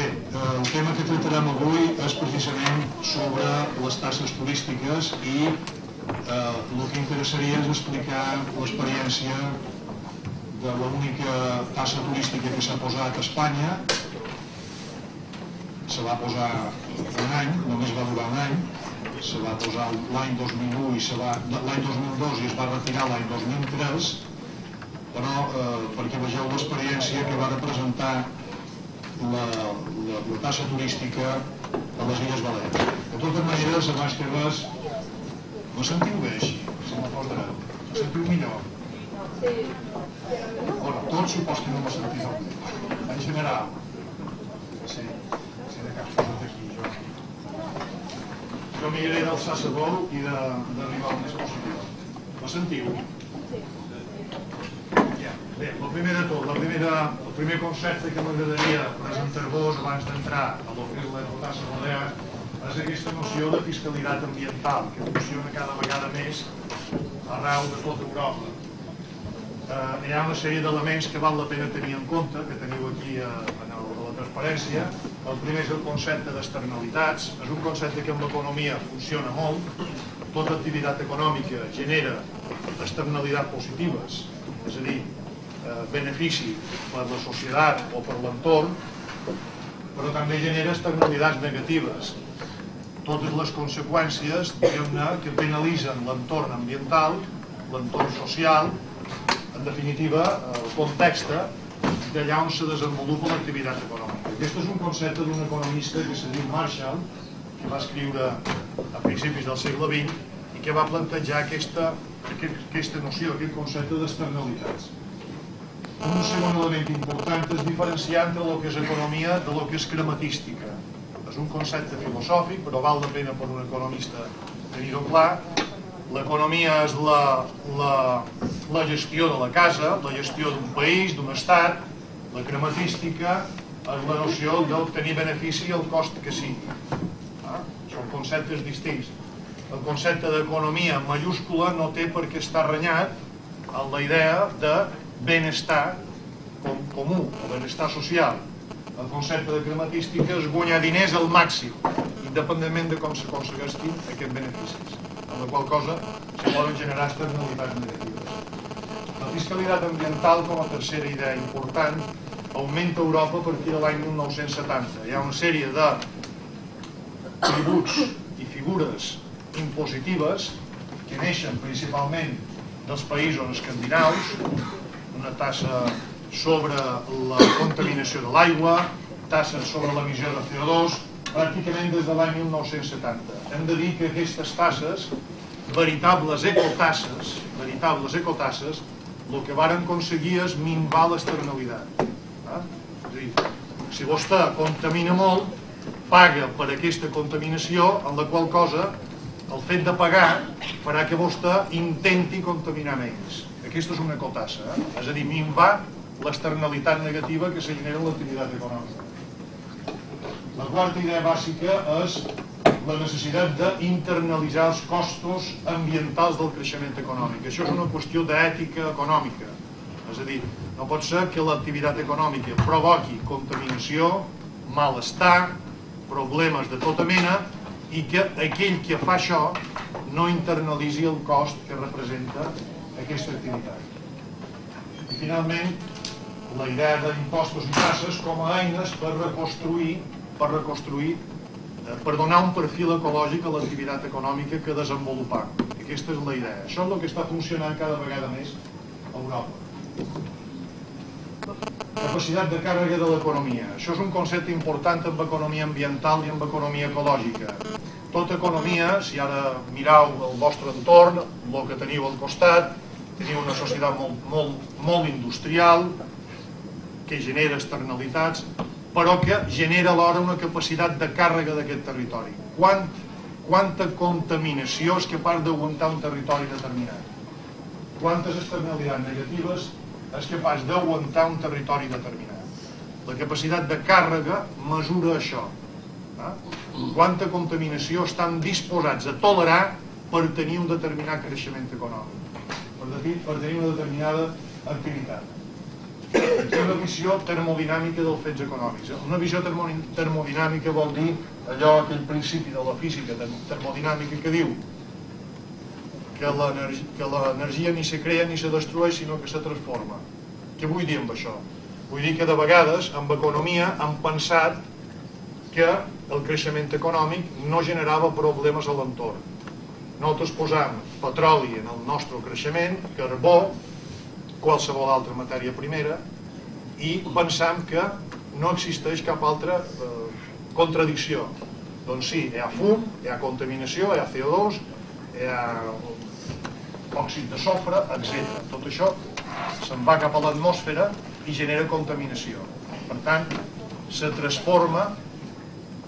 Eh, el tema que tractarem avui és precisament sobre les tasses turístiques i eh, el que interessaria és explicar l'experiència de l'única tassa turística que s'ha posat a Espanya. Se va posar un any, només va durar un any, se va posar l'any 2001 i se va, l'any 2002 i es va retirar l'any 2003, però eh, perquè vegeu l'experiència que va representar la, la, la tassa turística a les Illes Balears. De totes maneres, abans que res, me sentiu bé així, si? Me sentiu millor? Bueno, tots supos que no me sentiu bé. En general. Sí, sí, de cap cosa d'aquí, jo. Jo miraré d'alçar sa vol i d'arribar al més possible. Me sentiu? Ja. Bé, el primer de tot, la primera, el primer concepte que m'agradaria presentar-vos abans d'entrar a lo que és la tassa balear és aquesta noció de fiscalitat ambiental que funciona cada vegada més arreu de tota Europa. Eh, hi ha una sèrie d'elements que val la pena tenir en compte, que teniu aquí a, en el, a la transparència. El primer és el concepte d'externalitats. És un concepte que en l'economia funciona molt. Tota activitat econòmica genera externalitats positives, és a dir, eh, benefici per la societat o per l'entorn, però també genera externalitats negatives. Totes les conseqüències, diguem-ne, que penalitzen l'entorn ambiental, l'entorn social, en definitiva, el context d'allà on se desenvolupa l'activitat econòmica. Aquest és un concepte d'un economista que se diu Marshall, que va escriure a principis del segle XX i que va plantejar aquesta, aquest, aquesta noció, aquest concepte d'externalitats. Un segon element important és diferenciar entre el que és economia de lo que és crematística. És un concepte filosòfic, però val la pena per un economista tenir-ho clar. L'economia és la, la, la gestió de la casa, la gestió d'un país, d'un estat. La crematística és la noció d'obtenir benefici al cost que sigui. Ah? Són conceptes distints. El concepte d'economia en mayúscula no té per què estar renyat amb la idea de benestar com, comú, o benestar social. El concepte de crematística és guanyar diners al màxim, independentment de com s'aconsegueixin aquests beneficis, amb la qual cosa se poden generar externalitats negatives. La fiscalitat ambiental, com a tercera idea important, augmenta a Europa a partir de l'any 1970. Hi ha una sèrie de tributs i figures impositives que neixen principalment dels països escandinaus, una tassa sobre la contaminació de l'aigua, tasses sobre l'emissió de CO2, pràcticament des de l'any 1970. Hem de dir que aquestes tasses, veritables ecotasses, veritables ecotasses, el que varen aconseguir és minvar l'externalitat. Eh? És a dir, si vostè contamina molt, paga per aquesta contaminació, en la qual cosa el fet de pagar farà que vostè intenti contaminar menys. Aquesta és una ecotassa, eh? és a dir, minvar l'externalitat negativa que se genera en l'activitat econòmica. La quarta idea bàsica és la necessitat d'internalitzar els costos ambientals del creixement econòmic. Això és una qüestió d'ètica econòmica. És a dir, no pot ser que l'activitat econòmica provoqui contaminació, malestar, problemes de tota mena i que aquell que fa això no internalitzi el cost que representa aquesta activitat. I finalment, la idea d'impostos i tasses com a eines per reconstruir, per reconstruir, eh, per donar un perfil ecològic a l'activitat econòmica que desenvolupar. Aquesta és la idea. Això és el que està funcionant cada vegada més a Europa. Capacitat de càrrega de l'economia. Això és un concepte important en economia ambiental i en economia ecològica. Tota economia, si ara mirau el vostre entorn, el que teniu al costat, teniu una societat molt, molt, molt industrial, que genera externalitats, però que genera alhora una capacitat de càrrega d'aquest territori. Quant, quanta contaminació és capaç d'aguantar un territori determinat? Quantes externalitats negatives és capaç d'aguantar un territori determinat? La capacitat de càrrega mesura això. Eh? Quanta contaminació estan disposats a tolerar per tenir un determinat creixement econòmic, per, tenir una determinada activitat. Aquí una visió termodinàmica dels fets econòmics. Una visió termodinàmica vol dir allò, aquell principi de la física termodinàmica que diu que l'energia ni se crea ni se destrueix, sinó que se transforma. Què vull dir amb això? Vull dir que de vegades, amb economia, han pensat que el creixement econòmic no generava problemes a l'entorn. Nosaltres posam petroli en el nostre creixement, carbó, qualsevol altra matèria primera, i pensam que no existeix cap altra eh, contradicció. Doncs sí, hi ha fum, hi ha contaminació, hi ha CO2, hi ha òxid de sofre, etc. Tot això se'n va cap a l'atmosfera i genera contaminació. Per tant, se transforma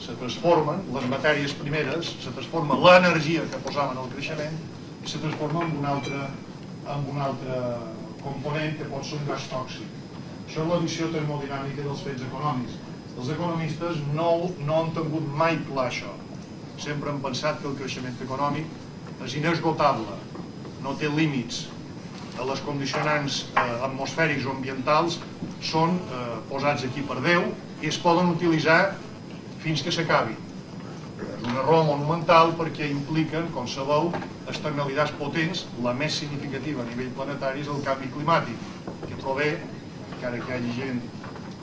se transformen les matèries primeres, se transforma l'energia que posaven al creixement i se transforma en un altre, en un altre component que pot ser un gas tòxic. Això és la visió termodinàmica dels fets econòmics. Els economistes no, no han tingut mai clar això. Sempre han pensat que el creixement econòmic és inesgotable, no té límits. Les condicionants eh, atmosfèrics o ambientals són eh, posats aquí per Déu i es poden utilitzar fins que s'acabi. És un error monumental perquè impliquen, com sabeu, externalitats potents, la més significativa a nivell planetari és el canvi climàtic, que prové, encara que hi hagi gent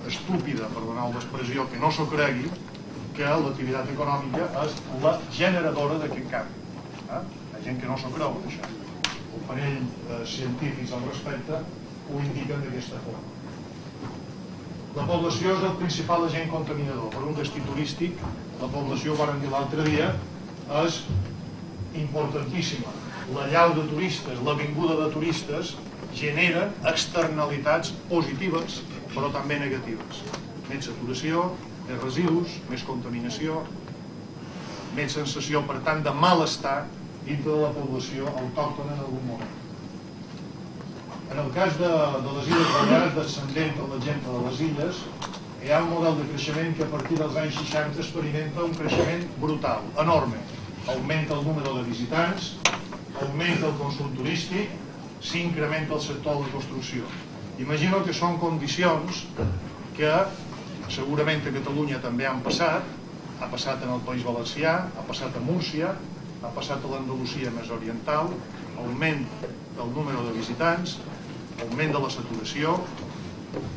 estúpida, per donar una expressió, que no s'ho cregui, que l'activitat econòmica és la generadora d'aquest canvi. Eh? Hi ha gent que no s'ho creu, això el parell eh, científics al respecte ho indiquen d'aquesta forma. La població és el principal agent contaminador. Per un destí turístic, la població, vàrem dir l'altre dia, és importantíssima. La llau de turistes, la vinguda de turistes, genera externalitats positives, però també negatives. Més saturació, més residus, més contaminació, més sensació, per tant, de malestar dintre de la població autòctona en algun moment. En el cas de, de les Illes Balears, descendent de gent de les illes, hi ha un model de creixement que a partir dels anys 60 experimenta un creixement brutal, enorme. Augmenta el número de visitants, augmenta el consum turístic, s'incrementa el sector de la construcció. Imagino que són condicions que segurament a Catalunya també han passat, ha passat en el País Valencià, ha passat a Múrcia, ha passat a l'Andalusia més oriental, augment del número de visitants, augment de la saturació,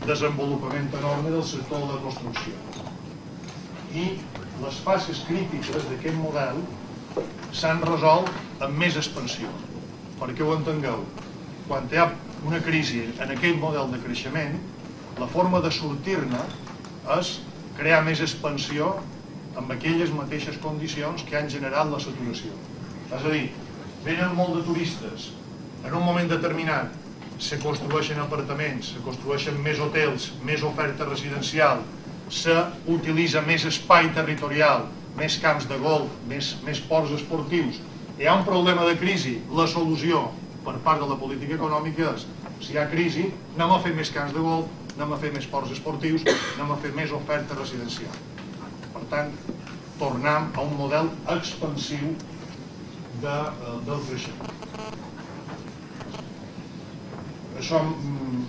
desenvolupament enorme del sector de la construcció. I les fases crítiques d'aquest model s'han resolt amb més expansió. Perquè ho entengueu, quan hi ha una crisi en aquell model de creixement, la forma de sortir-ne és crear més expansió amb aquelles mateixes condicions que han generat la saturació. És a dir, venen molt de turistes, en un moment determinat se construeixen apartaments, se construeixen més hotels, més oferta residencial, se utilitza més espai territorial, més camps de golf, més, més ports esportius. Hi ha un problema de crisi, la solució per part de la política econòmica és si hi ha crisi, anem a fer més camps de golf, anem a fer més ports esportius, anem a fer més oferta residencial tant, tornem a un model expansiu de, eh, del creixement. Això mm,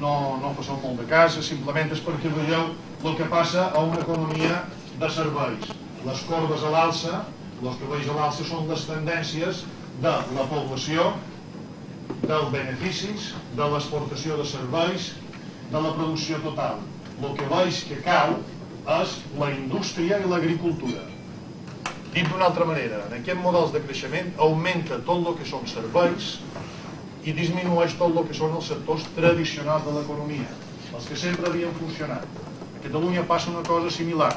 no, no fa molt de cas, simplement és perquè veieu el que passa a una economia de serveis. Les corbes a l'alça, els que veus a l'alça són les tendències de la població, dels beneficis, de l'exportació de serveis, de la producció total. El que veus que cau és la indústria i l'agricultura. Dit d'una altra manera, en aquests models de creixement augmenta tot el que són serveis i disminueix tot el que són els sectors tradicionals de l'economia, els que sempre havien funcionat. A Catalunya passa una cosa similar.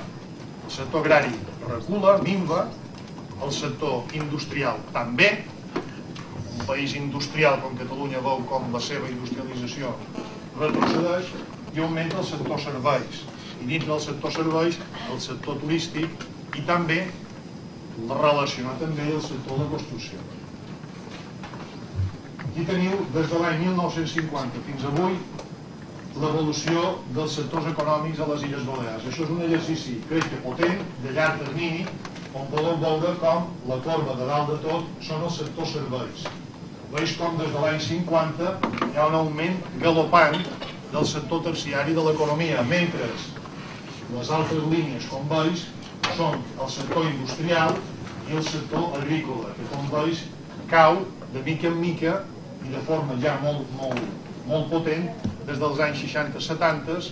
El sector agrari recula, minva, el sector industrial també, un país industrial com Catalunya veu com la seva industrialització retrocedeix i augmenta el sector serveis i dins del sector serveis, el sector turístic i també relacionar també el sector de construcció. Aquí teniu, des de l'any 1950 fins avui, l'evolució dels sectors econòmics a les Illes Balears. Això és un exercici, crec que potent, de llarg termini, on podem veure com la corba de dalt de tot són els sectors serveis. Veus com des de l'any 50 hi ha un augment galopant del sector terciari de l'economia, mentre les altres línies, com veus, són el sector industrial i el sector agrícola, que com veus cau de mica en mica i de forma ja molt, molt, molt potent des dels anys 60-70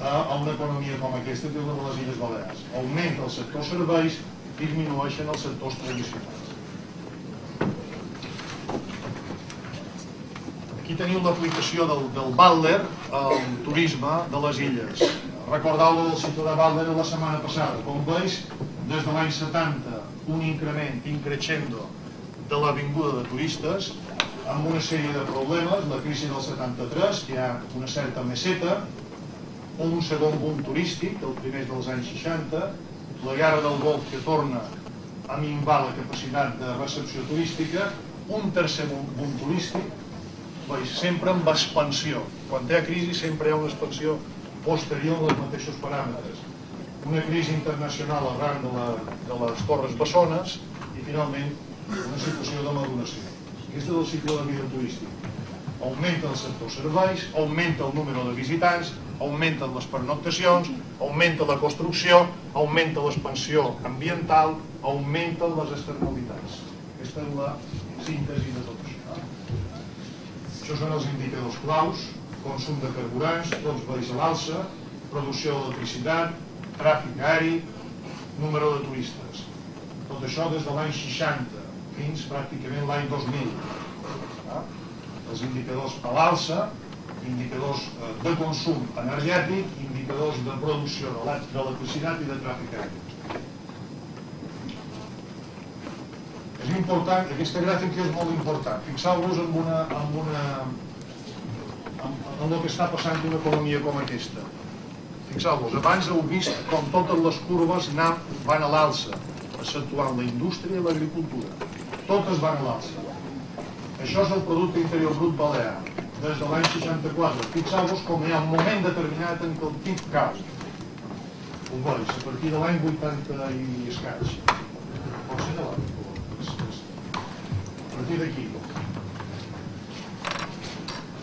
a una economia com aquesta que és de les Illes Balears. Augmenta el sector serveis, disminueixen els sectors tradicionals. Aquí teniu l'aplicació del, del Butler al turisme de les illes. Recordeu del de Butler la setmana passada. Com veus, des de l'any 70, un increment increixendo de la vinguda de turistes, amb una sèrie de problemes, la crisi del 73, que hi ha una certa meseta, un segon boom turístic, el primer dels anys 60, la guerra del Golf que torna a minvar la capacitat de recepció turística, un tercer boom turístic, sempre amb expansió. Quan hi ha crisi sempre hi ha una expansió posterior dels mateixos paràmetres. Una crisi internacional arran de, la, de les Torres Bessones i finalment una situació de maduració. És el cicle de vida turístic. Augmenta el sector serveis, augmenta el número de visitants, augmenten les pernoctacions, augmenta la construcció, augmenta l'expansió ambiental, augmenten les externalitats. Aquesta és la síntesi de tot això. Això són els indicadors claus, consum de carburants, tots veus a l'alça, producció d'electricitat, tràfic aeri, número de turistes. Tot això des de l'any 60 fins pràcticament l'any 2000. Ah? Els indicadors a l'alça, indicadors eh, de consum energètic, indicadors de producció d'electricitat i de tràfic aeri. És important, aquesta gràfica és molt important. Fixeu-vos en, una, en, una, en, en el que està passant d'una economia com aquesta. Fixeu-vos, abans heu vist com totes les curves van a l'alça, exceptuant la indústria i l'agricultura totes van a l'alça. Això és el producte interior brut balear, des de l'any 64. Fixeu-vos com hi ha un moment determinat en què el PIB cau. Ho veus, a partir de l'any 80 i escaig. Pot ser de l'any. A partir d'aquí.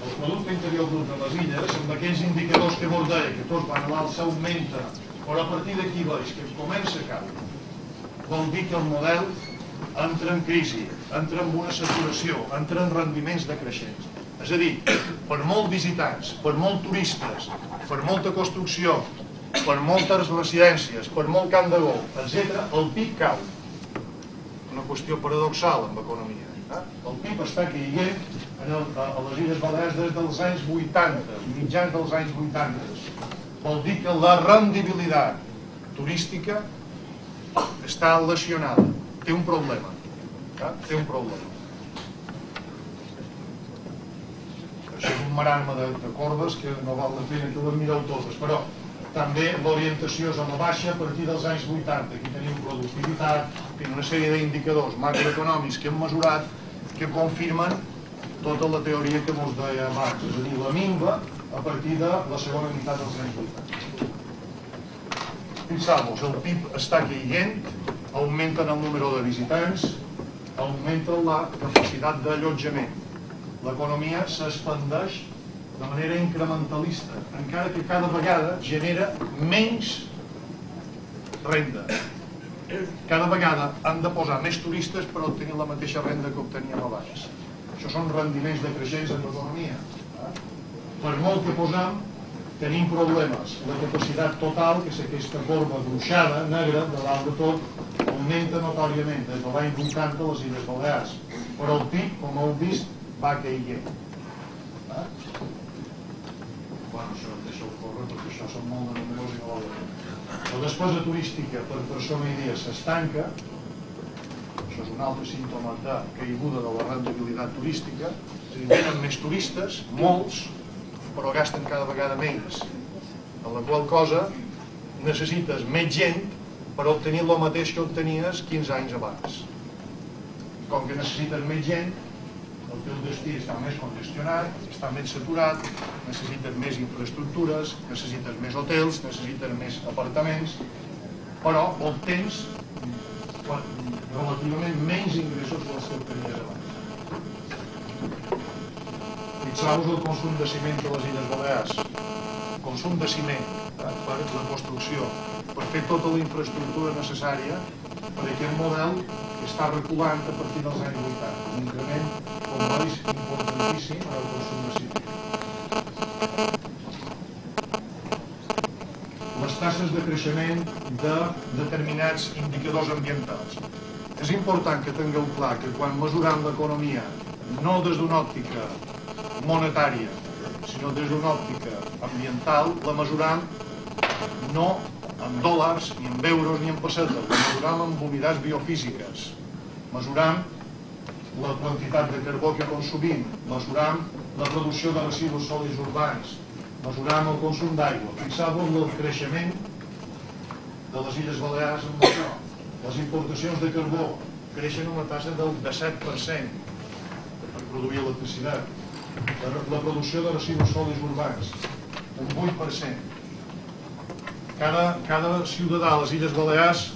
El producte interior brut de les illes, amb aquells indicadors que vos deia, que tots van a l'alça, augmenta. Però a partir d'aquí veus que comença a caure. Vol dir que el model entra en crisi, entra en una saturació, entra en rendiments decreixents. És a dir, per molt visitants, per molt turistes, per molta construcció, per moltes residències, per molt camp de golf, etc., el PIB cau. Una qüestió paradoxal en l'economia. Eh? El PIB està caient en a les Illes Balears des dels anys 80, mitjans dels anys 80. Vol dir que la rendibilitat turística està lesionada té un problema. Eh? Té un problema. Això és un marasme de, de cordes que no val la pena que les mireu totes, però també l'orientació és a la baixa a partir dels anys 80. Aquí tenim productivitat, i una sèrie d'indicadors macroeconòmics que hem mesurat que confirmen tota la teoria que mos deia abans, és a dir, la minva a partir de la segona meitat dels anys 80. Fixeu-vos, el PIB està caient, augmenten el número de visitants, augmenta la capacitat d'allotjament. L'economia s'expandeix de manera incrementalista, encara que cada vegada genera menys renda. Cada vegada han de posar més turistes per obtenir la mateixa renda que obteníem abans. Això són rendiments decreixents en l'economia. Per molt que posam, tenim problemes. La capacitat total, que és aquesta corba gruixada, negra, de dalt de tot, augmenta notòriament des de l'any 80 a les Illes Balears. Però el PIB, com heu vist, va caient. Eh? Bueno, això deixa-ho córrer perquè això són molt de números i no la La despesa turística per persona i dia s'estanca, això és un altre símptoma de caiguda de la rendibilitat turística, és a dir, més turistes, molts, però gasten cada vegada menys. En la qual cosa necessites més gent per obtenir el mateix que obtenies 15 anys abans. Com que necessites més gent, el teu destí està més congestionat, està més saturat, necessites més infraestructures, necessites més hotels, necessites més apartaments, però obtens relativament menys ingressos dels que obtenies abans. Fixeu-vos el consum de ciment de les Illes Balears. Consum de ciment eh, per la construcció, per fer tota la infraestructura necessària per aquest model que està reculant a partir dels anys 80, un increment, com veus, importantíssim en el consum de ciment. Les tasses de creixement de determinats indicadors ambientals. És important que tingueu clar que quan mesurem l'economia, no des d'una òptica monetària, sinó des d'una òptica ambiental, la mesurem no en dòlars, ni en euros, ni en pessetes. La mesuram en unitats biofísiques. Mesuram la quantitat de carbó que consumim. Mesuram la producció de residus sòlids urbans. Mesuram el consum d'aigua. Fixeu-vos el creixement de les Illes Balears amb això. Les importacions de carbó creixen una tassa del 17% per produir electricitat. La, la de residus sòlids urbans, un 8% cada, cada ciutadà a les Illes Balears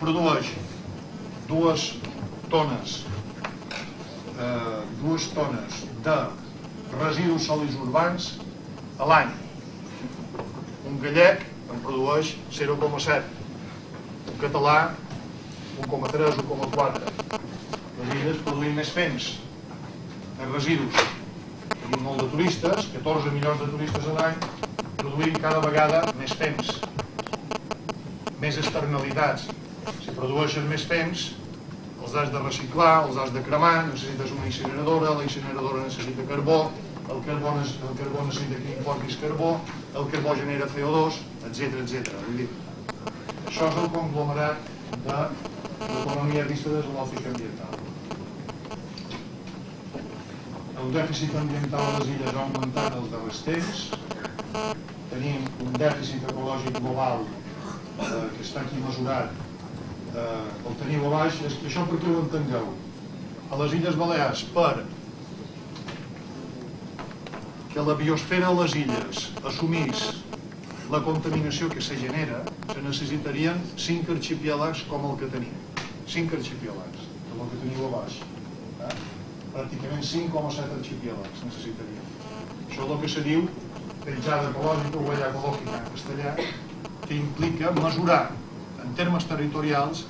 produeix dues tones eh, dues tones de residus sòlids urbans a l'any. Un gallec en produeix 0,7 un català 1,3 1,4 les illes produïm més fems més residus tenim molt de turistes 14 milions de turistes a l'any produïm cada vegada més fems, més externalitats. Si produeixes més fems, els has de reciclar, els has de cremar, necessites una incineradora, la incineradora necessita carbó, el carbó, el carbó necessita que importis carbó, el carbó genera CO2, etc etc. Vull dir, això és el conglomerat de l'economia vista des de l'òptica ambiental. El dèficit ambiental a les illes ha augmentat els darrers temps, tenim un dèficit ecològic global eh, que està aquí mesurat, eh, el teniu a baix, és que això perquè ho entengueu. A les Illes Balears, per que la biosfera a les illes assumís la contaminació que se genera, se necessitarien 5 arxipiélagos com el que tenim. 5 arxipiélagos, com el que teniu a baix. Pràcticament 5,7 arxipiélagos necessitaríem. Això és el que se diu penjada ecològica o huella ecològica en castellà, que implica mesurar en termes territorials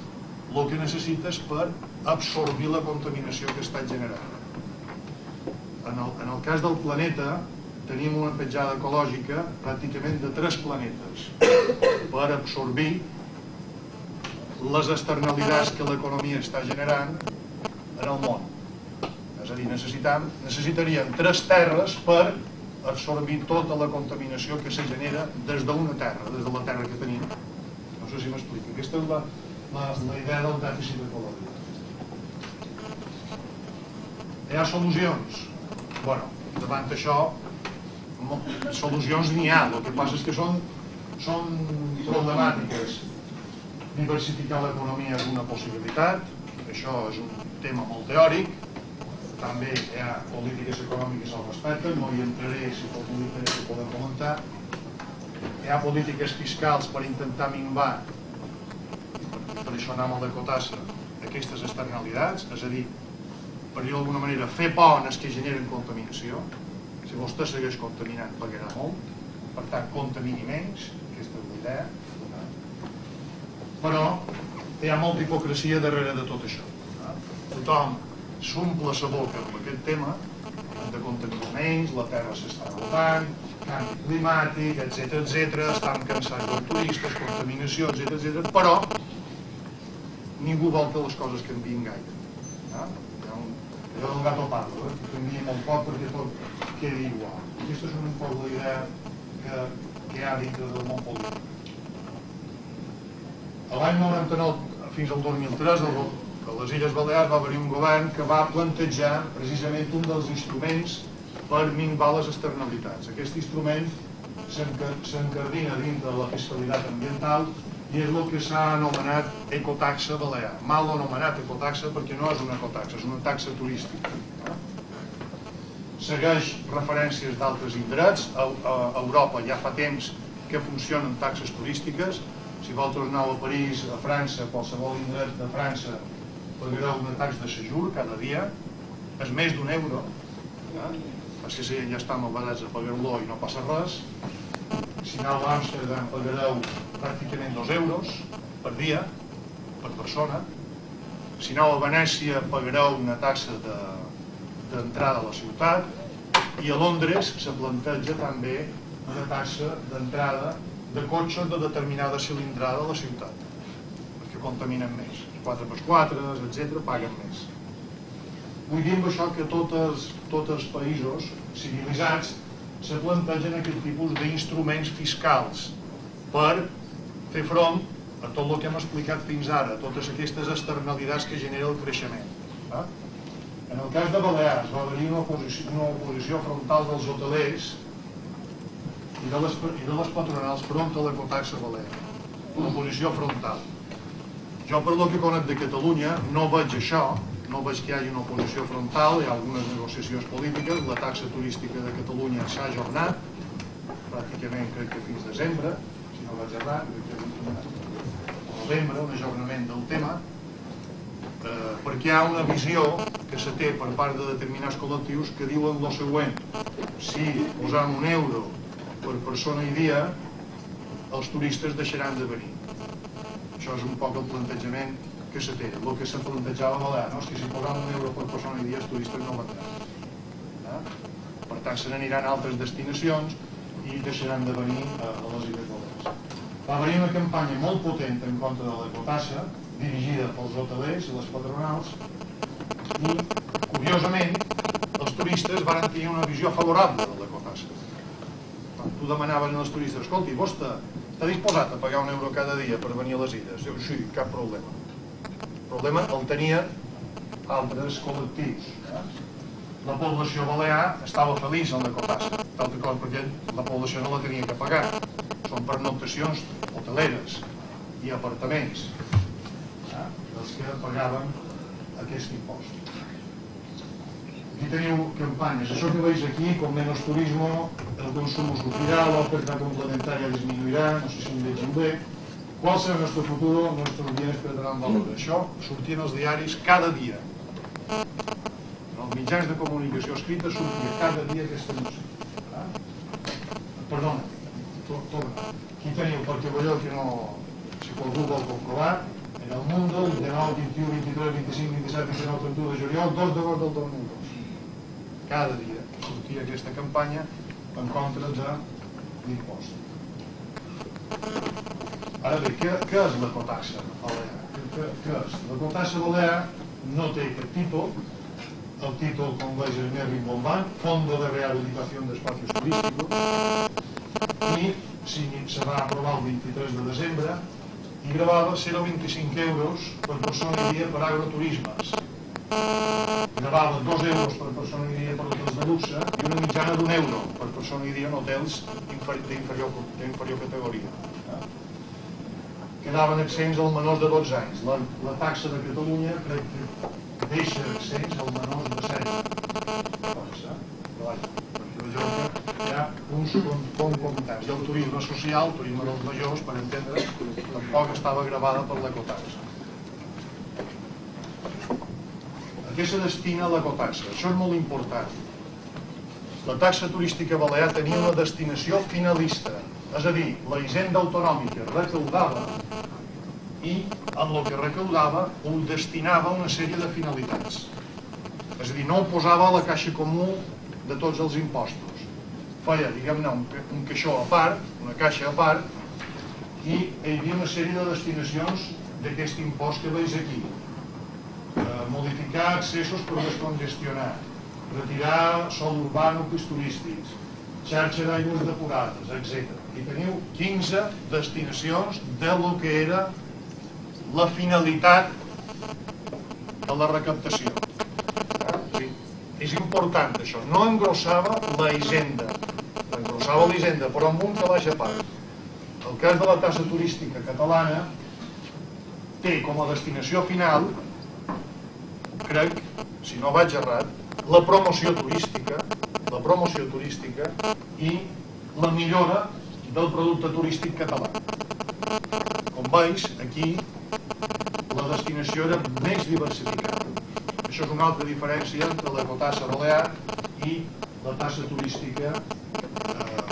el que necessites per absorbir la contaminació que està generant. En el, en el cas del planeta, tenim una petjada ecològica pràcticament de tres planetes per absorbir les externalitats que l'economia està generant en el món. És a dir, necessitam, necessitaríem tres terres per absorbir tota la contaminació que se genera des d'una terra, des de la terra que tenim. No sé si m'explico. Aquesta és la, la, la idea del dèficit ecològic. Hi ha solucions? bueno, davant d'això, solucions n'hi ha. El que passa és que són, són problemàtiques. Diversificar l'economia és una possibilitat, això és un tema molt teòric, també hi ha polítiques econòmiques al respecte, no hi entraré si ho podem comentar. Hi ha polítiques fiscals per intentar minvar, per això anem al de Cotassa, aquestes externalitats, és a dir, per dir d'alguna manera, fer pones que generen contaminació. Si vostè segueix contaminant, pagarà molt, per tant, contamini menys, aquesta és la idea. Però hi ha molta hipocresia darrere de tot això. Tothom s'omple la boca amb aquest tema de contaminaments, la terra s'està rotant, canvi climàtic, etc etc, estan cansats dels turistes, contaminació, etc etc, però ningú vol que les coses canvien gaire. Un, allò del gato parlo, eh? que canvia molt poc perquè tot quedi igual. Aquesta és una poc la idea que, que hi ha dintre del món polític. L'any 99 fins al 2003 el a les Illes Balears va haver un govern que va plantejar precisament un dels instruments per minvar les externalitats. Aquest instrument s'encardina dins de la fiscalitat ambiental i és el que s'ha anomenat ecotaxa balear. Mal anomenat ecotaxa perquè no és una ecotaxa, és una taxa turística. segueix referències d'altres indrets. A, Europa ja fa temps que funcionen taxes turístiques. Si vosaltres aneu a París, a França, a qualsevol indret de França, pagareu una taxa de sejur cada dia, és més d'un euro. Eh? Que si ja estan malvadats a pagar-lo i no passa res. Si aneu a Amsterdam pagareu pràcticament dos euros per dia, per persona. Si aneu a Venècia pagareu una taxa d'entrada de, a la ciutat i a Londres se planteja també una taxa d'entrada de cotxes de determinada cilindrada a la ciutat perquè contaminen més 4x4, etc paguen més vull dir amb això que totes, els països civilitzats se plantegen aquest tipus d'instruments fiscals per fer front a tot el que hem explicat fins ara, totes aquestes externalitats que genera el creixement. Va? En el cas de Balears va haver-hi una, oposició, una oposició frontal dels hotelers i de les, i de les patronals front a l'ecotaxa balear. Una oposició frontal. Jo per lo que conec de Catalunya no veig això, no veig que hi hagi una oposició frontal, hi ha algunes negociacions polítiques, la taxa turística de Catalunya s'ha ajornat, pràcticament crec que fins desembre, si no vaig errar, crec que novembre, un ajornament del tema, eh, perquè hi ha una visió que se té per part de determinats col·lectius que diuen el següent si posam un euro per persona i dia els turistes deixaran de venir això és un poc el plantejament que se té, el que se plantejava Balear no? és que si posam un euro per persona i dia els turistes no vendran eh? per tant se n'aniran a altres destinacions i deixaran de venir a, a les Illes Balears va haver una campanya molt potent en contra de l'ecotassa, dirigida pels hotelers i les patronals, i, curiosament, els turistes van tenir una visió favorable de l'ecotassa. Quan tu demanaves als turistes, escolti, vostè està disposat a pagar un euro cada dia per venir a les illes? Diu, sí, cap problema. El problema el tenien altres col·lectius. La població balear estava feliç en l'ecotassa, d'altra cosa perquè la població no la tenia que pagar són pernoctacions hoteleres i apartaments eh, dels que pagaven aquest impost. Aquí teniu campanyes. Això que veis aquí, con menos turismo, el consumo sufrirá, la oferta complementaria disminuirá, no sé si em vegeu bé. ¿Cuál será nuestro futuro? Nuestros bienes perderan valor. Això sortia en els diaris cada dia. En els mitjans de comunicació escrita sortia cada dia aquesta notícia. Perdona, torna. Aquí teniu, perquè veieu que no, si qualcú vol comprovar, en el Mundo, el 19, 21, 23, 25, 27, 29, 31 de juliol, 2 d'agost del 2002. Cada dia sortia aquesta campanya en contra de l'impost. Ara bé, què, què és l'ecotaxa balear? Què, què és? L'ecotaxa balear no té cap títol, el títol, com veis, és més rimbombant, Fondo de Rehabilitación de Espacios Turísticos, i si se va aprovar el 23 de desembre i gravava 0,25 euros per persona i dia per agroturismes. Gravava 2 euros per persona i dia per hotels de luxe i una mitjana d'un euro per persona i dia en hotels d'inferior inferior categoria. Quedaven accents als menors de 12 anys. La, la taxa de Catalunya crec que deixa accents als menors de 16. Però vaja, perquè vegeu que hi ha uns comptats. I el turisme social, el turisme dels majors, per entendre, tampoc estava gravada per l'ecotaxa. A què se destina l'ecotaxa? Això és molt important. La taxa turística balear tenia una destinació finalista, és a dir, la hisenda autonòmica recaudava i amb el que recaudava ho destinava a una sèrie de finalitats. És a dir, no ho posava a la caixa comú de tots els impostos feia, diguem-ne, un, un caixó a part, una caixa a part, i hi havia una sèrie de destinacions d'aquest impost que veus aquí. Modificar accessos per descongestionar, retirar sol urbà nuclis turístics, xarxa d'aigües depurades, etc. I teniu 15 destinacions de lo que era la finalitat de la recaptació. Sí. És important això, no engrossava la hisenda, engrossava l'Hisenda, però amb un calaix a part. El cas de la tassa turística catalana té com a destinació final, crec, si no vaig errat, la promoció turística la promoció turística i la millora del producte turístic català. Com veus, aquí la destinació era més diversificada. Això és una altra diferència entre l'ecotassa balear i la tassa turística eh,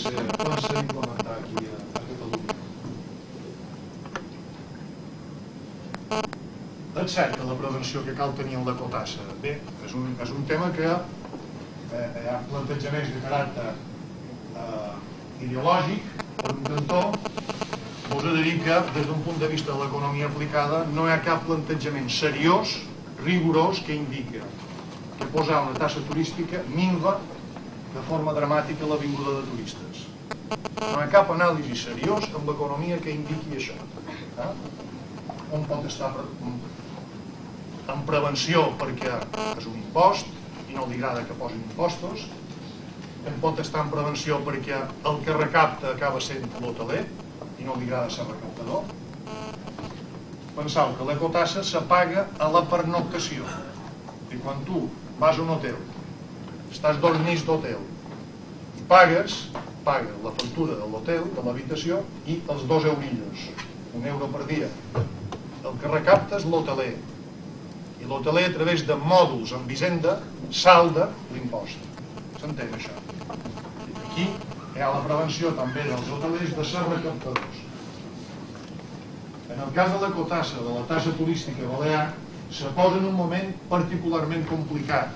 que pensa implementar aquí a, a Catalunya. Cert que la prevenció que cal tenir en l'ecotassa. Bé, és un, és un tema que eh, hi ha plantejaments de caràcter eh, ideològic per un cantó us he de dir que, des d'un punt de vista de l'economia aplicada, no hi ha cap plantejament seriós, rigorós, que indica que posar una tassa turística minva de forma dramàtica la vinguda de turistes. No hi ha cap anàlisi seriós amb l'economia que indiqui això. Eh? Un pot estar en prevenció perquè és un impost i no li agrada que posin impostos, en pot estar en prevenció perquè el que recapta acaba sent l'hoteler, i no li agrada ser recaptador. Pensau que l'ecotassa s'apaga a la pernoctació. I quan tu vas a un hotel, estàs nits d'hotel, i pagues, paga la factura de l'hotel, de l'habitació, i els dos eurillos, un euro per dia. El que recapta és l'hoteler. I l'hoteler, a través de mòduls en Visenda, salda l'impost. S'entén això? Aquí hi ha la prevenció també dels hotelers de ser recaptadors. En el cas de la cotassa, de la tassa turística balear, se posa en un moment particularment complicat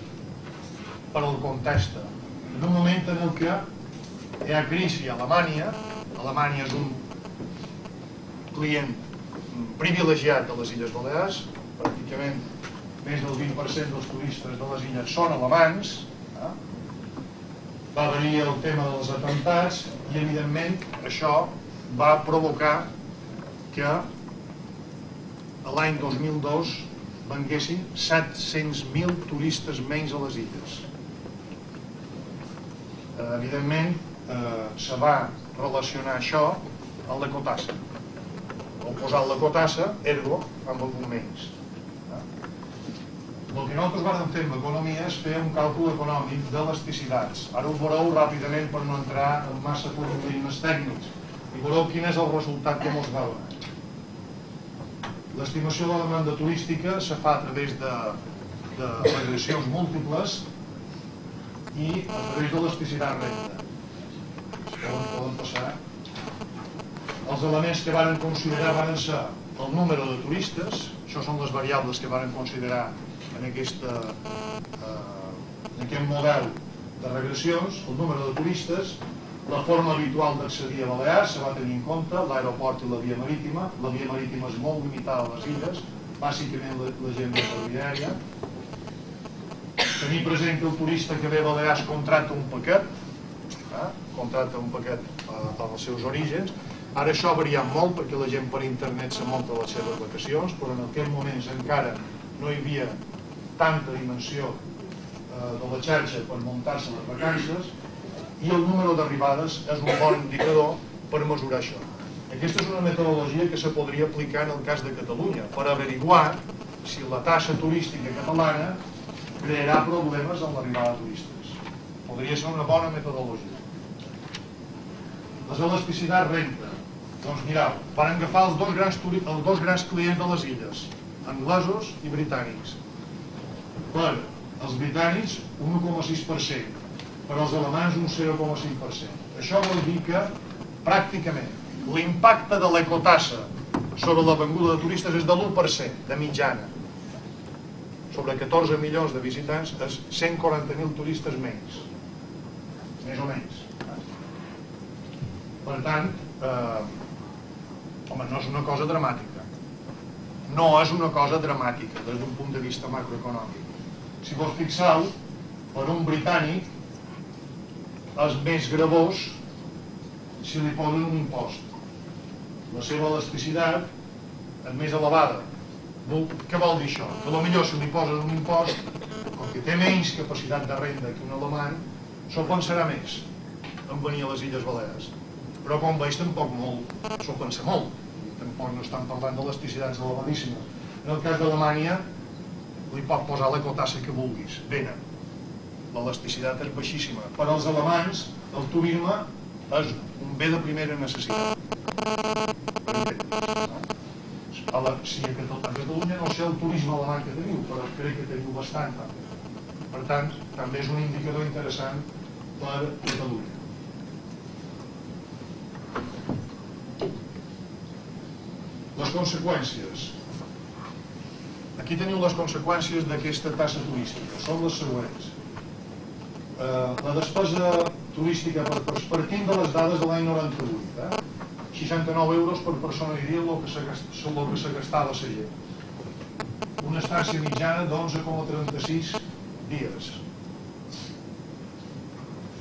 per al context. En un moment en el que hi ha crisi a Alemanya, Alemanya és un client privilegiat a les Illes Balears, pràcticament més del 20% dels turistes de les illes són alemans, va venir el tema dels atentats i evidentment això va provocar que l'any 2002 venguessin 700.000 turistes menys a les illes. Eh, evidentment eh, se va relacionar això amb l'ecotassa. O posar l'ecotassa, ergo, amb els menys. El que nosaltres vam fer amb l'economia és fer un càlcul econòmic d'elasticitats. Ara ho veureu ràpidament per no entrar en massa problemes tècnics. I veureu quin és el resultat que mos veuen. L'estimació de la demanda turística se fa a través de, de regressions múltiples i a través de l'elasticitat recta. Poden, poden passar. Els elements que varen considerar van ser el número de turistes, això són les variables que varen considerar en, aquesta, eh, en aquest model de regressions, el número de turistes, la forma habitual d'accedir a Balears se va tenir en compte, l'aeroport i la via marítima. La via marítima és molt limitada a les illes, bàsicament la, la gent de ferroviària. Tenir present que el turista que ve a Balears contracta un paquet, eh? contracta un paquet eh, als seus orígens. Ara això ha variat molt perquè la gent per internet se munta les seves vacacions, però en aquell moments encara no hi havia tanta dimensió eh, de la xarxa per muntar-se les vacances i el número d'arribades és un bon indicador per mesurar això. Aquesta és una metodologia que se podria aplicar en el cas de Catalunya per averiguar si la taxa turística catalana crearà problemes en l'arribada de turistes. Podria ser una bona metodologia. Les elasticitats renta. Doncs mireu, van agafar els dos grans, els dos grans clients de les illes, anglesos i britànics per als britànics un 1,6%, per als alemans un 0,5%. Això vol dir que pràcticament l'impacte de l'ecotassa sobre la venguda de turistes és de l'1% de mitjana. Sobre 14 milions de visitants és 140.000 turistes menys. Més o menys. Per tant, eh, home, no és una cosa dramàtica. No és una cosa dramàtica des d'un punt de vista macroeconòmic si vos fixeu, per un britànic és més gravós si li posen un impost. La seva elasticitat és més elevada. Què vol dir això? Que potser si li posen un impost, com que té menys capacitat de renda que un alemany, s'ho pensarà més en venir a les Illes Balears. Però com veig tampoc molt, s'ho pensa molt. Tampoc no estan parlant d'elasticitats elevadíssimes. En el cas d'Alemanya, li pot posar la cotassa que vulguis, venen. l'elasticitat és baixíssima. Per als alemanys, el turisme és un bé de primera necessitat. A la, si a Catalunya no sé el turisme alemany que teniu, però crec que teniu bastant també. Per tant, també és un indicador interessant per Catalunya. Les conseqüències. Aquí teniu les conseqüències d'aquesta tassa turística. Són les següents. Eh, la despesa turística per, partint de les dades de l'any 98. Eh? 69 euros per persona i dia el que s'ha gastat la gent. Una estància mitjana d'11,36 dies.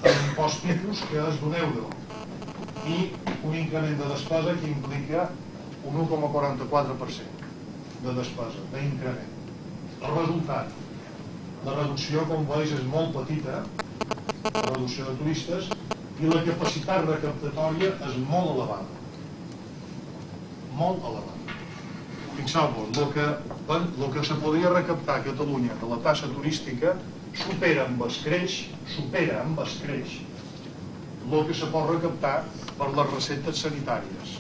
L'impost tipus que és d'un euro i un increment de despesa que implica un 1,44% de despesa, d'increment. El resultat, la reducció, com veus, és molt petita, la reducció de turistes, i la capacitat recaptatòria és molt elevada. Molt elevada. Fixeu-vos, el que, el que se podria recaptar a Catalunya de la tassa turística supera amb escreix, supera amb escreix el que se pot recaptar per les receptes sanitàries.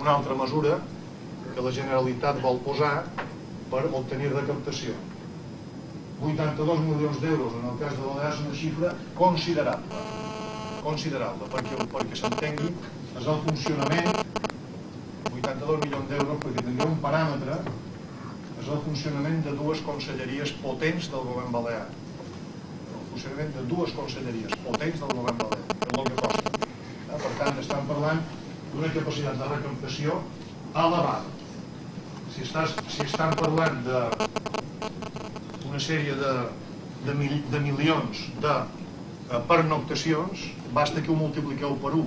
Una altra mesura que la Generalitat vol posar per obtenir recaptació. 82 milions d'euros en el cas de Balears una xifra considerable considerable perquè, perquè s'entengui és el funcionament 82 milions d'euros perquè tindria un paràmetre és el funcionament de dues conselleries potents del govern balear el funcionament de dues conselleries potents del govern balear és el que costa eh? per tant estan parlant d'una capacitat de recaptació elevada si, estàs, si estan parlant de una sèrie de, de, mil, de milions de eh, pernoctacions, basta que ho multipliqueu per 1.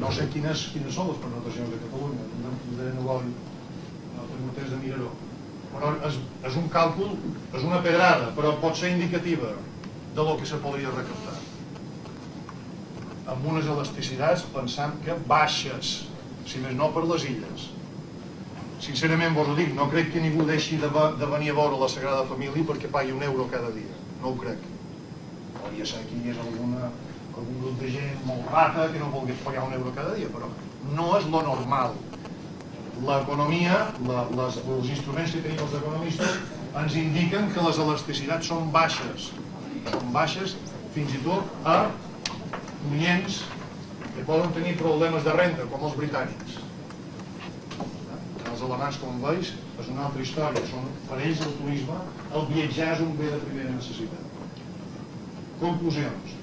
No sé quines, quines són les pernoctacions de Catalunya, de no tinc temps de mirar-ho. Però és, és un càlcul, és una pedrada, però pot ser indicativa de lo que se podria recaptar. Amb unes elasticitats pensant que baixes, si més no per les illes, sincerament vos ho dic, no crec que ningú deixi de, de venir a veure la Sagrada Família perquè pagui un euro cada dia, no ho crec. Podria ser que hi hagués alguna, algun grup de gent molt rata que no volgués pagar un euro cada dia, però no és lo normal. L'economia, els instruments que tenim els economistes, ens indiquen que les elasticitats són baixes, són baixes fins i tot a clients que poden tenir problemes de renda, com els britànics els alemans, com veus, és una altra història. Són, per ells el turisme, el viatjar és un bé de primera necessitat. Conclusions.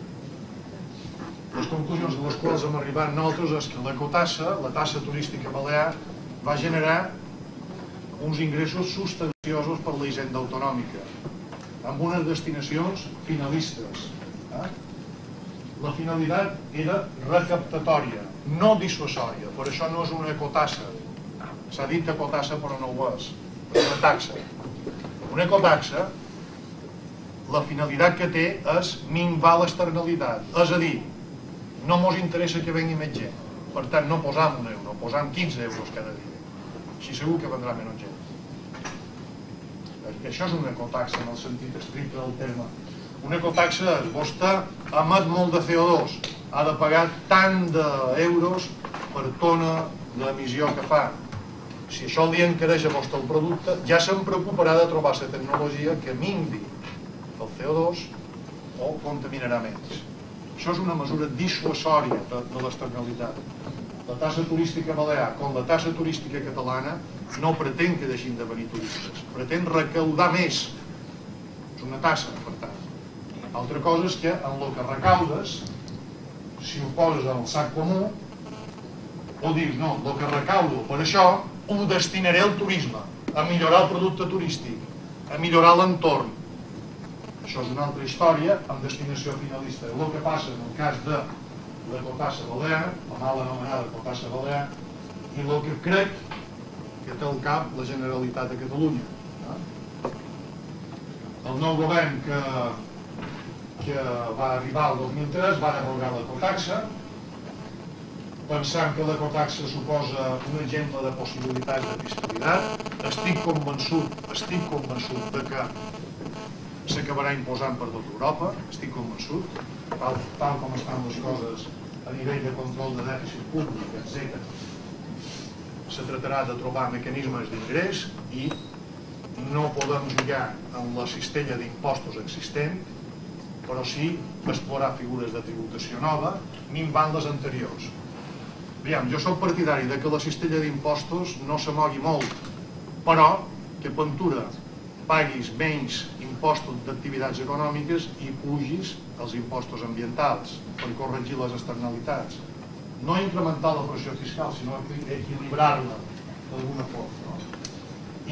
Les conclusions a les quals hem arribat nosaltres és que la cotassa, la tassa turística balear, va generar uns ingressos substanciosos per la hisenda autonòmica, amb unes destinacions finalistes. Eh? La finalitat era recaptatòria, no dissuasòria, per això no és una ecotassa, s'ha dit ecotassa però no ho és, és una taxa. Una ecotaxa, la finalitat que té és minvar l'externalitat, és a dir, no mos interessa que vengui més gent, per tant no posam un euro, posam 15 euros cada dia, així segur que vendrà menys gent. Perquè això és una ecotaxa en el sentit estricte del terme. Una ecotaxa és, vostè emet molt de CO2, ha de pagar tant d'euros per tona d'emissió que fa, si això li encareix a vostre el producte, ja se'n preocuparà de trobar la tecnologia que minvi el CO2 o contaminarà menys. Això és una mesura dissuasòria de, de l'externalitat. La tassa turística balear, com la tassa turística catalana, no pretén que deixin de venir turistes, pretén recaudar més. És una tassa, per tant. Altra cosa és que en el que recaudes, si ho poses en el sac comú, o dius, no, el que recaudo per això ho destinaré al turisme, a millorar el producte turístic, a millorar l'entorn. Això és una altra història amb destinació finalista. El que passa en el cas de la Cotassa Balear, la mal anomenada Cotassa Balear, i el que crec que té al cap la Generalitat de Catalunya. El nou govern que, que va arribar el 2003 va derogar la Cotaxa, pensant que l'ecotaxa suposa un exemple de possibilitats de fiscalitat. Estic convençut, estic convençut de que s'acabarà imposant per tot Europa, estic convençut, tal, tal com estan les coses a nivell de control de dèficit públic, etc. Se tractarà de trobar mecanismes d'ingrés i no podem jugar en la cistella d'impostos existent, però sí explorar figures de tributació nova, minvant les anteriors. Aviam, jo soc partidari de que la cistella d'impostos no s'amogui molt, però que Ventura paguis menys impostos d'activitats econòmiques i pugis els impostos ambientals per corregir les externalitats. No incrementar la pressió fiscal, sinó equilibrar-la d'alguna forma. No?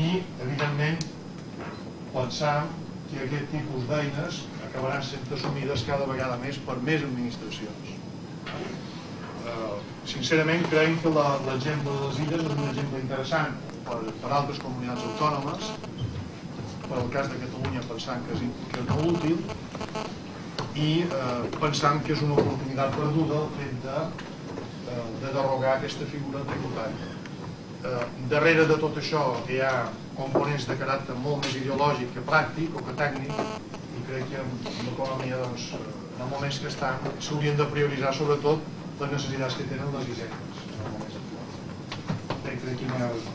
I, evidentment, pensar que aquest tipus d'eines acabaran sent assumides cada vegada més per més administracions. Sincerament, creiem que l'exemple de les illes és un exemple interessant per, per altres comunitats autònomes, per al cas de Catalunya pensant que és, que és molt útil i eh, pensant que és una oportunitat perduda el fet de, eh, de derogar aquesta figura tributària. Eh, darrere de tot això hi ha components de caràcter molt més ideològic que pràctic o que tècnic i crec que en l'economia doncs, en moments que estan s'haurien de prioritzar sobretot les necessitats que tenen les hisendes en el moments actuals. Crec que d'aquí no hi ha res